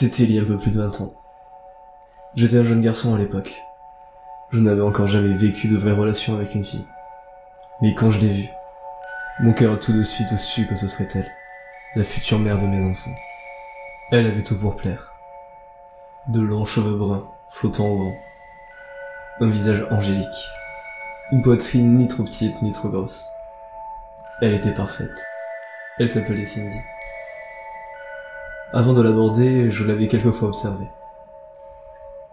C'était il y a un peu plus de 20 ans. J'étais un jeune garçon à l'époque. Je n'avais encore jamais vécu de vraie relation avec une fille. Mais quand je l'ai vue, mon cœur a tout de suite su que ce serait elle, la future mère de mes enfants. Elle avait tout pour plaire. De longs cheveux bruns, flottant au vent. Un visage angélique. Une poitrine ni trop petite ni trop grosse. Elle était parfaite. Elle s'appelait Cindy. Avant de l'aborder, je l'avais quelquefois observée.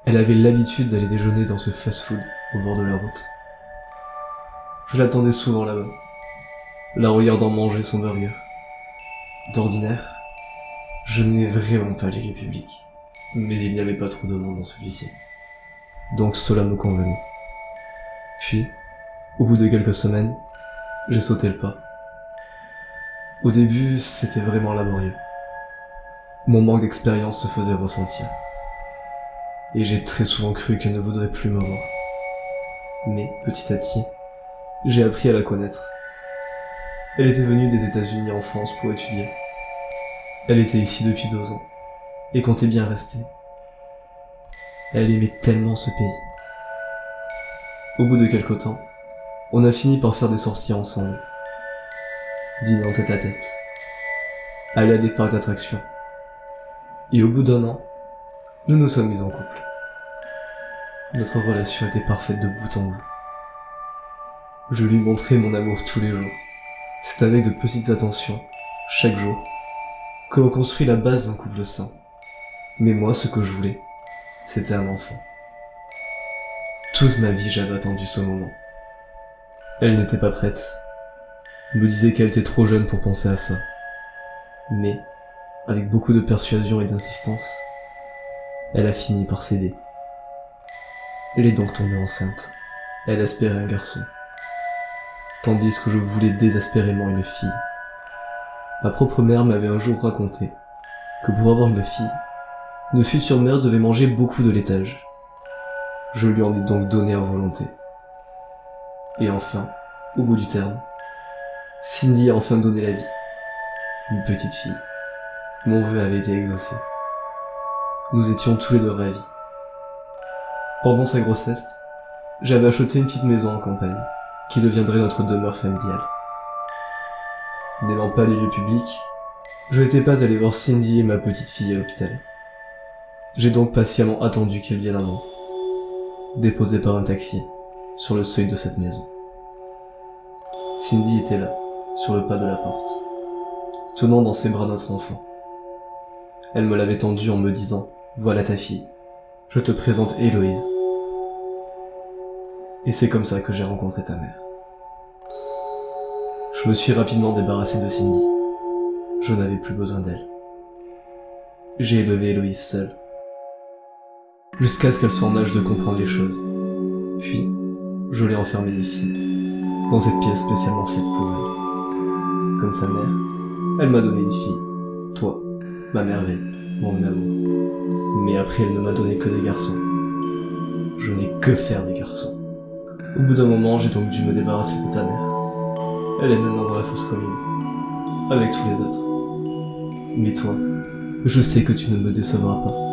Elle avait l'habitude d'aller déjeuner dans ce fast-food au bord de la route. Je l'attendais souvent là-bas, la regardant manger son burger. D'ordinaire, je n'ai vraiment pas les lieux publics, mais il n'y avait pas trop de monde dans celui-ci. Donc cela me convenait. Puis, au bout de quelques semaines, j'ai sauté le pas. Au début, c'était vraiment laborieux. Mon manque d'expérience se faisait ressentir. Et j'ai très souvent cru qu'elle ne voudrait plus me voir. Mais, petit à petit, j'ai appris à la connaître. Elle était venue des États-Unis en France pour étudier. Elle était ici depuis deux ans, et comptait bien rester. Elle aimait tellement ce pays. Au bout de quelque temps, on a fini par faire des sorties ensemble. Dîner en tête à tête. Aller à des parcs d'attractions. Et au bout d'un an, nous nous sommes mis en couple. Notre relation était parfaite de bout en bout. Je lui montrais mon amour tous les jours. C'est avec de petites attentions, chaque jour, que l'on construit la base d'un couple sain. Mais moi, ce que je voulais, c'était un enfant. Toute ma vie, j'avais attendu ce moment. Elle n'était pas prête. Me disait qu'elle était trop jeune pour penser à ça. Mais, avec beaucoup de persuasion et d'insistance, elle a fini par céder. Elle est donc tombée enceinte. Elle espérait un garçon. Tandis que je voulais désespérément une fille. Ma propre mère m'avait un jour raconté que pour avoir une fille, mère devait manger beaucoup de laitage. Je lui en ai donc donné à volonté. Et enfin, au bout du terme, Cindy a enfin donné la vie. Une petite fille. Mon vœu avait été exaucé. Nous étions tous les deux ravis. Pendant sa grossesse, j'avais acheté une petite maison en campagne, qui deviendrait notre demeure familiale. N'aimant pas les lieux publics, je n'étais pas allé voir Cindy et ma petite fille à l'hôpital. J'ai donc patiemment attendu qu'elle vienne à moi, déposée par un taxi, sur le seuil de cette maison. Cindy était là, sur le pas de la porte, tenant dans ses bras notre enfant. Elle me l'avait tendu en me disant « Voilà ta fille, je te présente Héloïse. » Et c'est comme ça que j'ai rencontré ta mère. Je me suis rapidement débarrassé de Cindy. Je n'avais plus besoin d'elle. J'ai élevé Héloïse seule. Jusqu'à ce qu'elle soit en âge de comprendre les choses. Puis, je l'ai enfermée ici, dans cette pièce spécialement faite pour elle. Comme sa mère, elle m'a donné une fille. Toi, ma merveille, mon amour. Mais après, elle ne m'a donné que des garçons. Je n'ai que faire des garçons. Au bout d'un moment, j'ai donc dû me débarrasser de ta mère. Elle est maintenant dans la fosse commune, avec tous les autres. Mais toi, je sais que tu ne me décevras pas.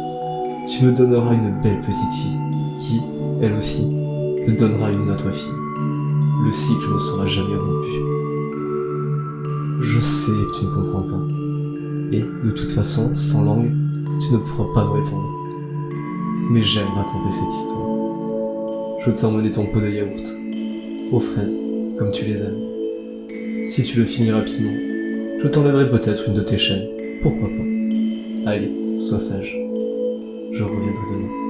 Tu me donneras une belle petite fille, qui, elle aussi, me donnera une autre fille. Le cycle ne sera jamais rompu. Je sais que tu ne comprends pas. Et, de toute façon, sans langue, tu ne pourras pas me répondre. Mais j'aime raconter cette histoire. Je t'ai emmené ton pot de yaourt, aux fraises, comme tu les aimes. Si tu le finis rapidement, je t'enlèverai peut-être une de tes chaînes, pourquoi pas? Allez, sois sage. 是要回去打吗